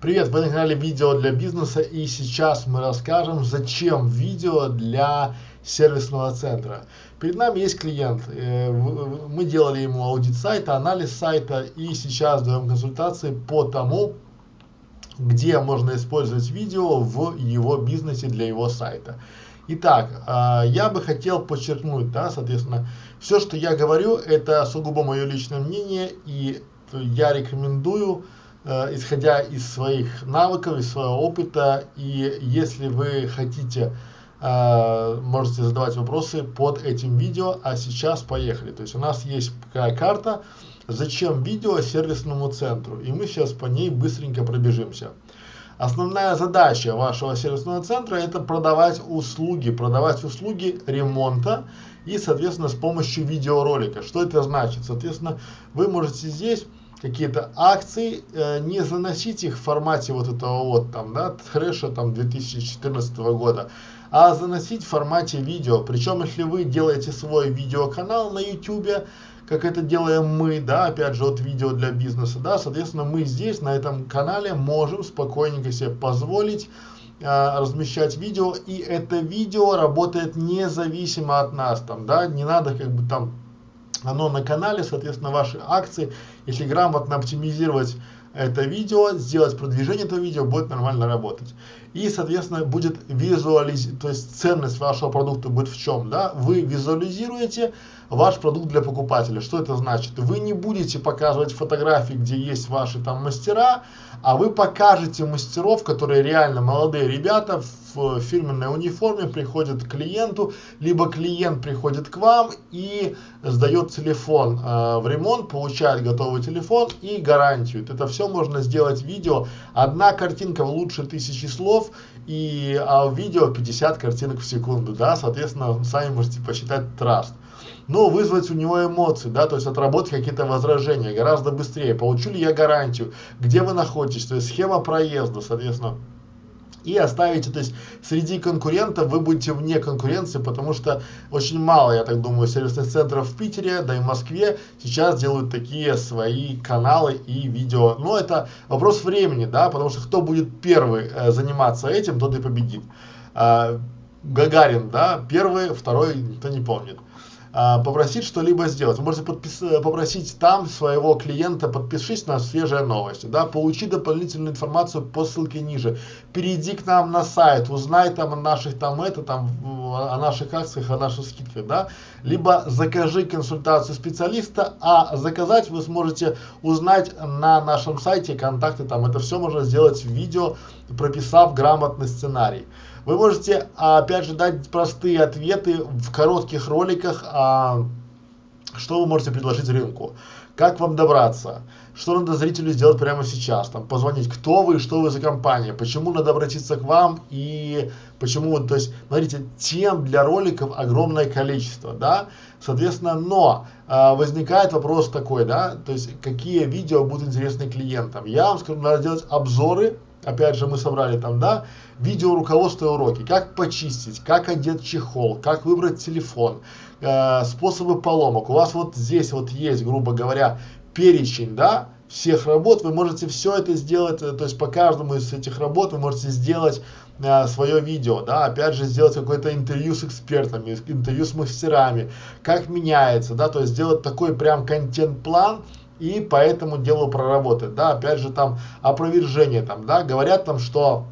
Привет, вы на канале видео для бизнеса и сейчас мы расскажем, зачем видео для сервисного центра. Перед нами есть клиент, э, мы делали ему аудит сайта, анализ сайта и сейчас даем консультации по тому, где можно использовать видео в его бизнесе для его сайта. Итак, э, я бы хотел подчеркнуть, да, соответственно, все, что я говорю, это сугубо мое личное мнение и я рекомендую, исходя из своих навыков, из своего опыта, и если вы хотите, э, можете задавать вопросы под этим видео, а сейчас поехали. То есть у нас есть такая карта, зачем видео сервисному центру, и мы сейчас по ней быстренько пробежимся. Основная задача вашего сервисного центра это продавать услуги, продавать услуги ремонта и, соответственно, с помощью видеоролика. Что это значит? Соответственно, вы можете здесь какие-то акции, э, не заносить их в формате вот этого вот там, да, трэша там 2014 года, а заносить в формате видео. Причем, если вы делаете свой видеоканал на YouTube, как это делаем мы, да, опять же, от видео для бизнеса, да, соответственно, мы здесь, на этом канале, можем спокойненько себе позволить э, размещать видео, и это видео работает независимо от нас, там, да, не надо как бы там оно на канале, соответственно, ваши акции, если грамотно оптимизировать это видео, сделать продвижение этого видео, будет нормально работать. И, соответственно, будет визуализировать, то есть ценность вашего продукта будет в чем, да, вы визуализируете ваш продукт для покупателя. Что это значит? Вы не будете показывать фотографии, где есть ваши там мастера, а вы покажете мастеров, которые реально молодые ребята в фирменной униформе приходят к клиенту, либо клиент приходит к вам и сдает телефон э, в ремонт, получает готовый телефон и гарантию. Это все можно сделать видео. Одна картинка лучше тысячи слов, и а в видео 50 картинок в секунду, да, соответственно, сами можете посчитать траст но вызвать у него эмоции, да, то есть отработать какие-то возражения гораздо быстрее. Получу ли я гарантию, где вы находитесь, то есть схема проезда, соответственно и оставите, то есть среди конкурентов вы будете вне конкуренции, потому что очень мало, я так думаю, сервисных центров в Питере, да и в Москве сейчас делают такие свои каналы и видео. Но это вопрос времени, да, потому что кто будет первый э, заниматься этим, тот и победит. А, Гагарин, да, первый, второй, никто не помнит попросить что-либо сделать. Вы можете подпис, попросить там своего клиента, подпишись на свежие новости, да, получи дополнительную информацию по ссылке ниже, перейди к нам на сайт, узнай там о наших там это, там, о наших акциях, о наших скидках, да, либо закажи консультацию специалиста, а заказать вы сможете узнать на нашем сайте контакты, там, это все можно сделать в видео, прописав грамотный сценарий. Вы можете, опять же, дать простые ответы в коротких роликах, а, что вы можете предложить рынку, как вам добраться, что надо зрителю сделать прямо сейчас, там, позвонить, кто вы, что вы за компания, почему надо обратиться к вам и почему, то есть, смотрите, тем для роликов огромное количество, да, соответственно, но э, возникает вопрос такой, да, то есть, какие видео будут интересны клиентам. Я вам скажу, надо делать обзоры опять же мы собрали там, да, видео руководство и уроки, как почистить, как одеть чехол, как выбрать телефон, э, способы поломок. У вас вот здесь вот есть, грубо говоря, перечень, да, всех работ, вы можете все это сделать, э, то есть по каждому из этих работ вы можете сделать э, свое видео, да, опять же сделать какое-то интервью с экспертами, интервью с мастерами, как меняется, да, то есть сделать такой прям контент-план, и по этому делу проработать, да, опять же там опровержение там, да, говорят там, что,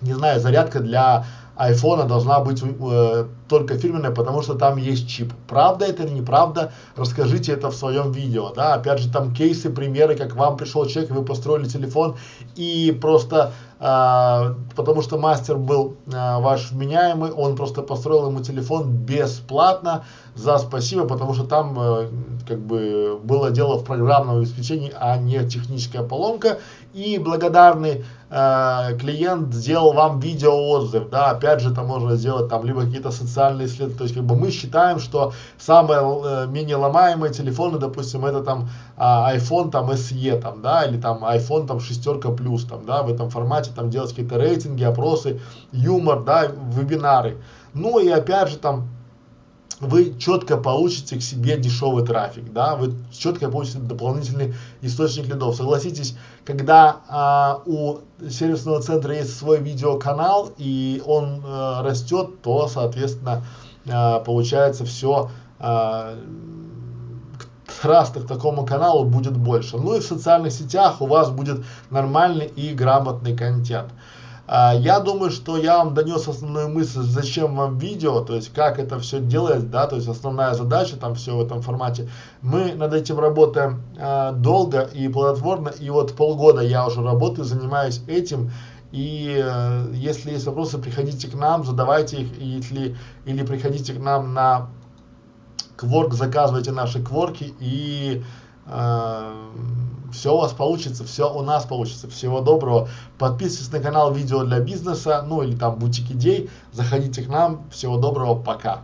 не знаю, зарядка для айфона должна быть э, только фирменная, потому что там есть чип. Правда это или неправда, расскажите это в своем видео, да, опять же там кейсы, примеры, как вам пришел человек, вы построили телефон и просто, потому что мастер был э, ваш вменяемый, он просто построил ему телефон бесплатно за спасибо, потому что там э, как бы было дело в программном обеспечении, а не техническая поломка, и благодарный э, клиент сделал вам видео отзыв, да, опять же там можно сделать там либо какие-то социальные исследования, то есть как бы мы считаем, что самые э, менее ломаемые телефоны, допустим, это там э, iPhone там SE там, да, или там iPhone там шестерка плюс там, да, в этом формате там делать какие-то рейтинги, опросы, юмор, да, вебинары. Ну и опять же там вы четко получите к себе дешевый трафик, да, вы четко получите дополнительный источник лидов. Согласитесь, когда а, у сервисного центра есть свой видеоканал и он а, растет, то, соответственно, а, получается все а, траста к такому каналу будет больше. Ну и в социальных сетях у вас будет нормальный и грамотный контент. А, я думаю, что я вам донес основную мысль, зачем вам видео, то есть как это все делать, да, то есть основная задача там все в этом формате. Мы над этим работаем а, долго и плодотворно, и вот полгода я уже работаю, занимаюсь этим. И э, если есть вопросы, приходите к нам, задавайте их, если, или приходите к нам на кворк, заказывайте наши кворки и э, все у вас получится, все у нас получится. Всего доброго. Подписывайтесь на канал видео для бизнеса, ну или там бутик идей. Заходите к нам. Всего доброго, пока.